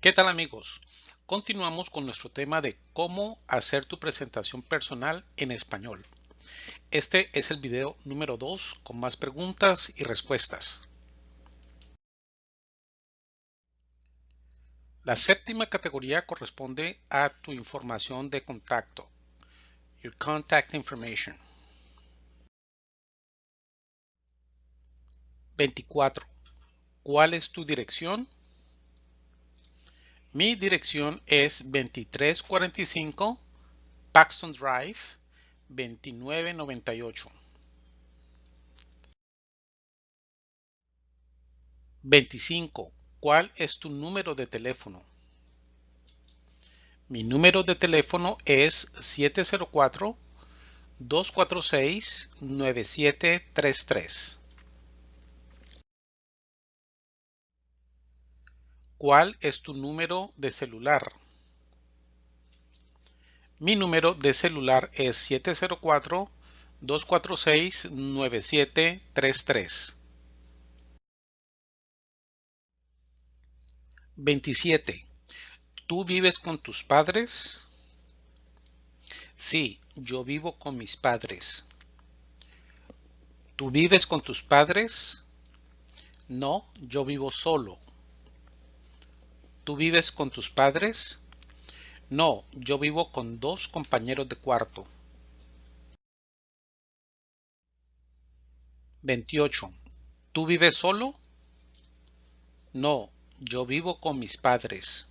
¿Qué tal amigos? Continuamos con nuestro tema de cómo hacer tu presentación personal en español. Este es el video número 2 con más preguntas y respuestas. La séptima categoría corresponde a tu información de contacto, your contact information. 24. ¿Cuál es tu dirección? Mi dirección es 2345 Paxton Drive 2998. 25. ¿Cuál es tu número de teléfono? Mi número de teléfono es 704-246-9733. ¿Cuál es tu número de celular? Mi número de celular es 704-246-9733. 27. ¿Tú vives con tus padres? Sí, yo vivo con mis padres. ¿Tú vives con tus padres? No, yo vivo solo. ¿Tú vives con tus padres? No, yo vivo con dos compañeros de cuarto. 28. ¿Tú vives solo? No, yo vivo con mis padres.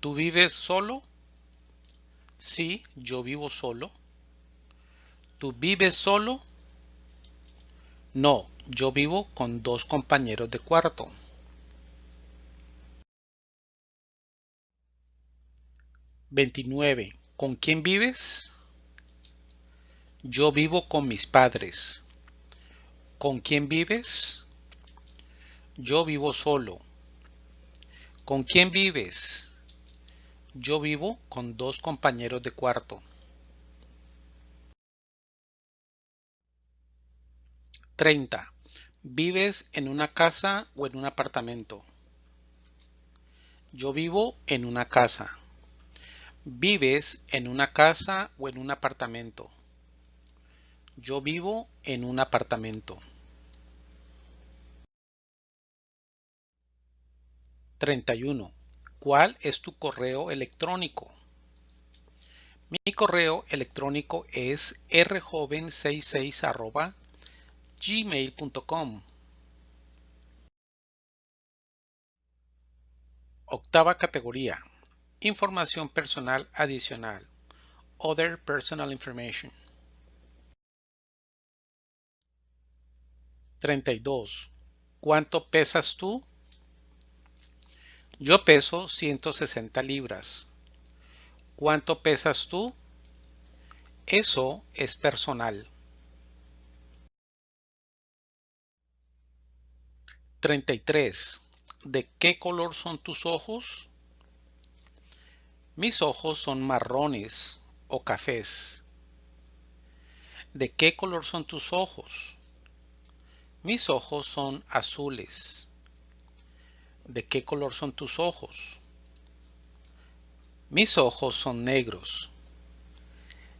¿Tú vives solo? Sí, yo vivo solo. ¿Tú vives solo? No, yo vivo con dos compañeros de cuarto. 29. ¿Con quién vives? Yo vivo con mis padres. ¿Con quién vives? Yo vivo solo. ¿Con quién vives? Yo vivo con dos compañeros de cuarto. 30. ¿Vives en una casa o en un apartamento? Yo vivo en una casa. ¿Vives en una casa o en un apartamento? Yo vivo en un apartamento. 31. ¿Cuál es tu correo electrónico? Mi correo electrónico es rjoven66 gmail.com. Octava categoría. Información personal adicional. Other personal information. 32. ¿Cuánto pesas tú? Yo peso 160 libras. ¿Cuánto pesas tú? Eso es personal. 33. ¿De qué color son tus ojos? Mis ojos son marrones o cafés. ¿De qué color son tus ojos? Mis ojos son azules. ¿De qué color son tus ojos? Mis ojos son negros.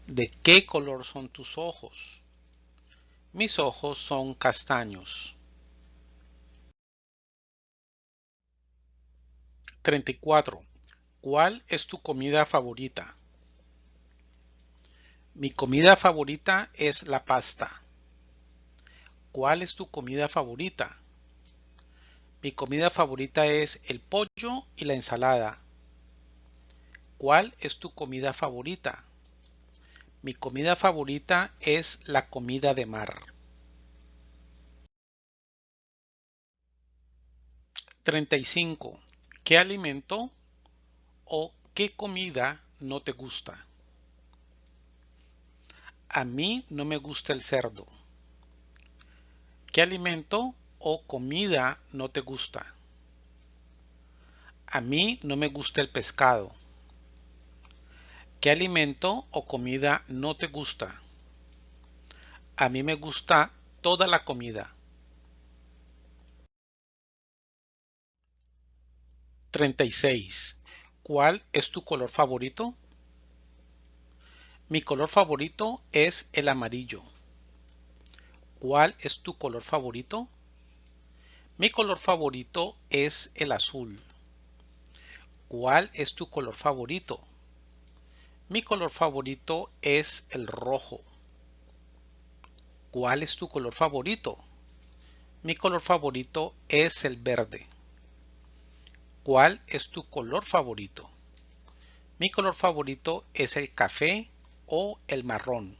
¿De qué color son tus ojos? Mis ojos son castaños. 34. ¿Cuál es tu comida favorita? Mi comida favorita es la pasta. ¿Cuál es tu comida favorita? Mi comida favorita es el pollo y la ensalada. ¿Cuál es tu comida favorita? Mi comida favorita es la comida de mar. 35. ¿Qué alimento qué comida no te gusta? A mí no me gusta el cerdo. ¿Qué alimento o comida no te gusta? A mí no me gusta el pescado. ¿Qué alimento o comida no te gusta? A mí me gusta toda la comida. 36. ¿Cuál es tu color favorito? Mi color favorito es el amarillo. ¿Cuál es tu color favorito? Mi color favorito es el azul. ¿Cuál es tu color favorito? Mi color favorito es el rojo. ¿Cuál es tu color favorito? Mi color favorito es el verde. ¿Cuál es tu color favorito? Mi color favorito es el café o el marrón.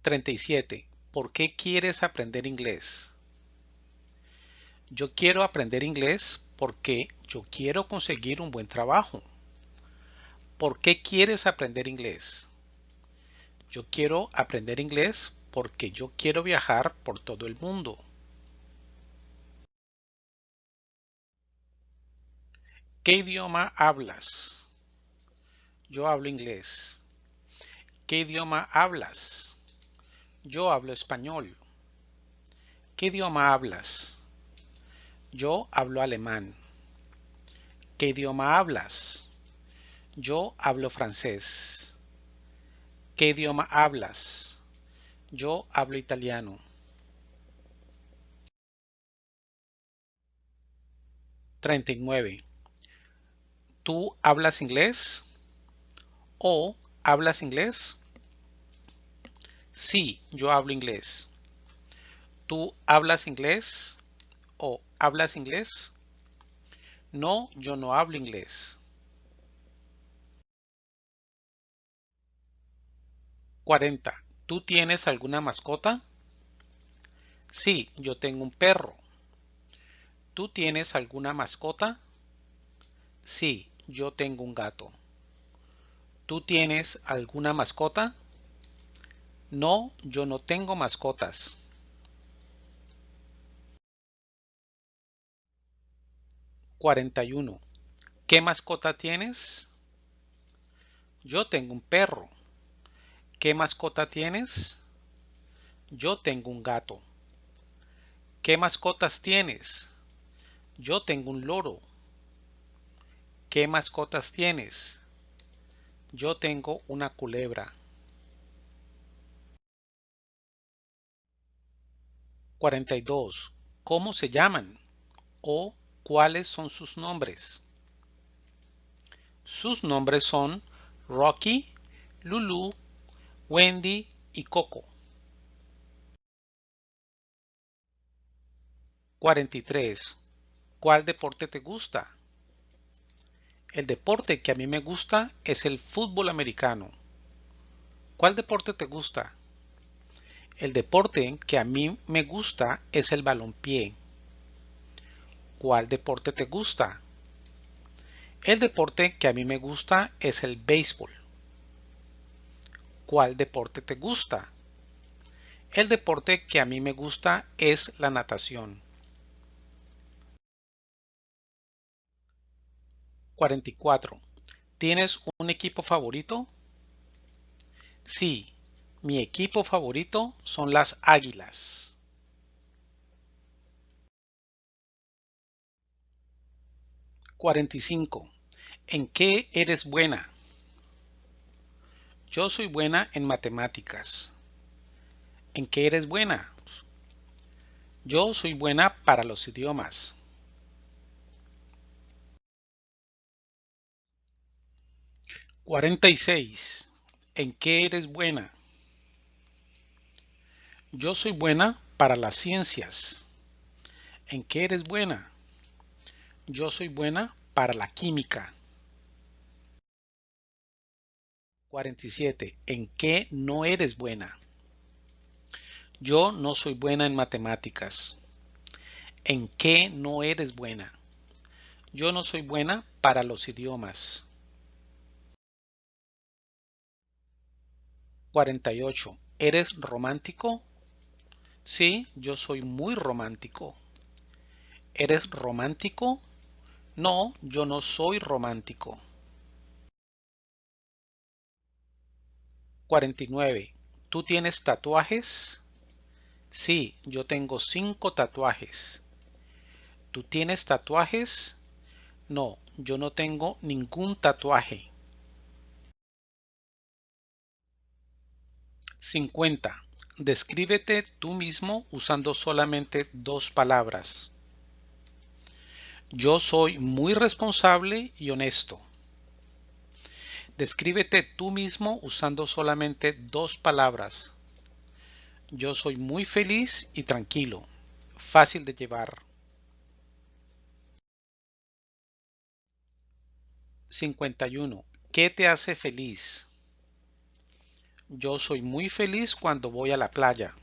37. ¿Por qué quieres aprender inglés? Yo quiero aprender inglés porque yo quiero conseguir un buen trabajo. ¿Por qué quieres aprender inglés? Yo quiero aprender inglés porque yo quiero viajar por todo el mundo. ¿Qué idioma hablas? Yo hablo inglés. ¿Qué idioma hablas? Yo hablo español. ¿Qué idioma hablas? Yo hablo alemán. ¿Qué idioma hablas? Yo hablo francés. ¿Qué idioma hablas? Yo hablo italiano. 39. ¿Tú hablas inglés? ¿O hablas inglés? Sí, yo hablo inglés. ¿Tú hablas inglés? ¿O hablas inglés? No, yo no hablo inglés. 40. ¿Tú tienes alguna mascota? Sí, yo tengo un perro. ¿Tú tienes alguna mascota? Sí, yo tengo un gato. ¿Tú tienes alguna mascota? No, yo no tengo mascotas. 41. ¿Qué mascota tienes? Yo tengo un perro. ¿Qué mascota tienes? Yo tengo un gato. ¿Qué mascotas tienes? Yo tengo un loro. ¿Qué mascotas tienes? Yo tengo una culebra. 42. ¿Cómo se llaman? ¿O cuáles son sus nombres? Sus nombres son Rocky, Lulu, Wendy y Coco. 43. ¿Cuál deporte te gusta? El deporte que a mí me gusta es el fútbol americano. ¿Cuál deporte te gusta? El deporte que a mí me gusta es el balompié. ¿Cuál deporte te gusta? El deporte que a mí me gusta es el béisbol. ¿Cuál deporte te gusta? El deporte que a mí me gusta es la natación. 44. ¿Tienes un equipo favorito? Sí, mi equipo favorito son las águilas. ¿45? ¿En qué eres buena? Yo soy buena en matemáticas. ¿En qué eres buena? Yo soy buena para los idiomas. 46. ¿En qué eres buena? Yo soy buena para las ciencias. ¿En qué eres buena? Yo soy buena para la química. 47. ¿En qué no eres buena? Yo no soy buena en matemáticas. ¿En qué no eres buena? Yo no soy buena para los idiomas. 48. ¿Eres romántico? Sí, yo soy muy romántico. ¿Eres romántico? No, yo no soy romántico. 49. ¿Tú tienes tatuajes? Sí, yo tengo cinco tatuajes. ¿Tú tienes tatuajes? No, yo no tengo ningún tatuaje. 50. Descríbete tú mismo usando solamente dos palabras. Yo soy muy responsable y honesto. Descríbete tú mismo usando solamente dos palabras. Yo soy muy feliz y tranquilo. Fácil de llevar. 51. ¿Qué te hace feliz? Yo soy muy feliz cuando voy a la playa.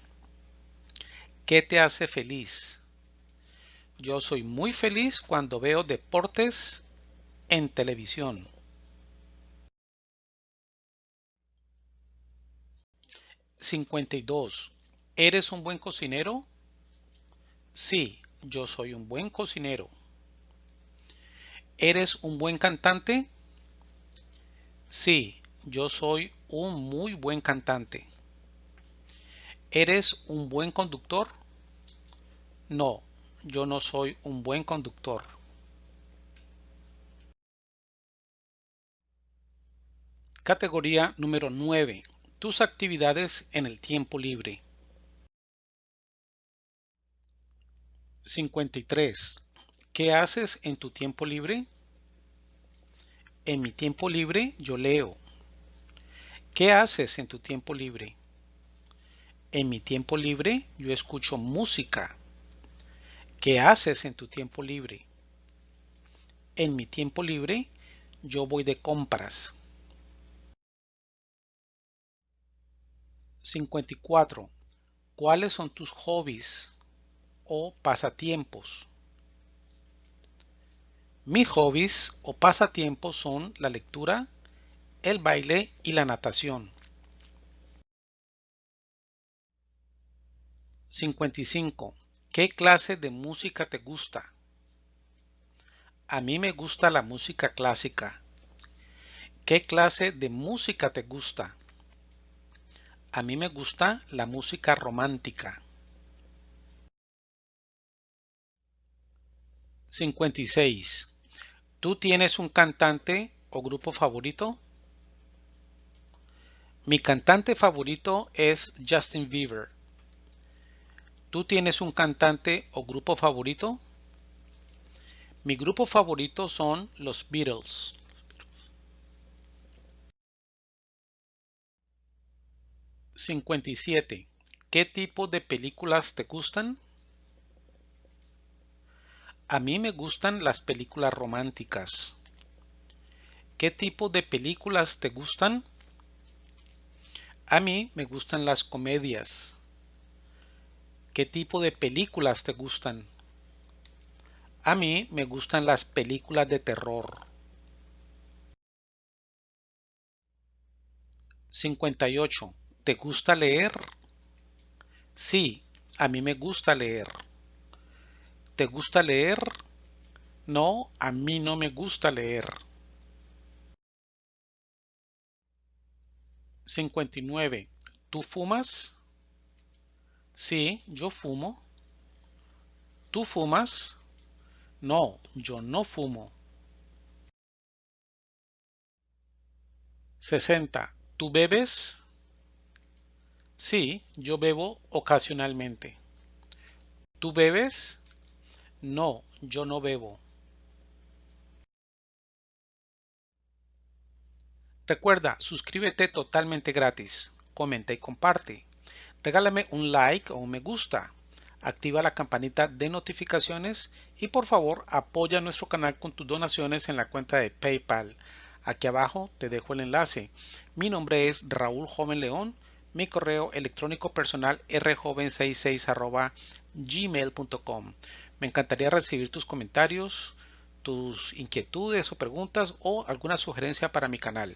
¿Qué te hace feliz? Yo soy muy feliz cuando veo deportes en televisión. 52. ¿Eres un buen cocinero? Sí, yo soy un buen cocinero. ¿Eres un buen cantante? Sí, yo soy un muy buen cantante. ¿Eres un buen conductor? No, yo no soy un buen conductor. Categoría número 9. Tus actividades en el tiempo libre. 53. ¿Qué haces en tu tiempo libre? En mi tiempo libre yo leo. ¿Qué haces en tu tiempo libre? En mi tiempo libre yo escucho música. ¿Qué haces en tu tiempo libre? En mi tiempo libre yo voy de compras. 54. ¿Cuáles son tus hobbies o pasatiempos? Mis hobbies o pasatiempos son la lectura, el baile y la natación. 55. ¿Qué clase de música te gusta? A mí me gusta la música clásica. ¿Qué clase de música te gusta? A mí me gusta la música romántica. 56. ¿Tú tienes un cantante o grupo favorito? Mi cantante favorito es Justin Bieber. ¿Tú tienes un cantante o grupo favorito? Mi grupo favorito son los Beatles. 57. ¿Qué tipo de películas te gustan? A mí me gustan las películas románticas. ¿Qué tipo de películas te gustan? A mí me gustan las comedias. ¿Qué tipo de películas te gustan? A mí me gustan las películas de terror. 58. ¿Te gusta leer? Sí, a mí me gusta leer. ¿Te gusta leer? No, a mí no me gusta leer. 59. ¿Tú fumas? Sí, yo fumo. ¿Tú fumas? No, yo no fumo. 60. ¿Tú bebes? Sí, yo bebo ocasionalmente. ¿Tú bebes? No, yo no bebo. Recuerda, suscríbete totalmente gratis, comenta y comparte. Regálame un like o un me gusta. Activa la campanita de notificaciones y por favor apoya nuestro canal con tus donaciones en la cuenta de PayPal. Aquí abajo te dejo el enlace. Mi nombre es Raúl Joven León. Mi correo electrónico personal rjoven66 gmail.com. Me encantaría recibir tus comentarios, tus inquietudes o preguntas o alguna sugerencia para mi canal.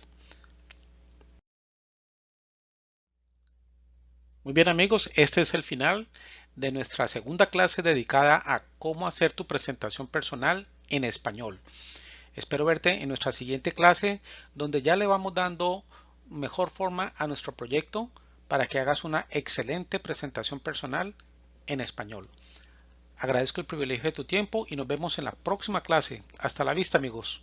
Muy bien amigos, este es el final de nuestra segunda clase dedicada a cómo hacer tu presentación personal en español. Espero verte en nuestra siguiente clase donde ya le vamos dando mejor forma a nuestro proyecto para que hagas una excelente presentación personal en español. Agradezco el privilegio de tu tiempo y nos vemos en la próxima clase. Hasta la vista amigos.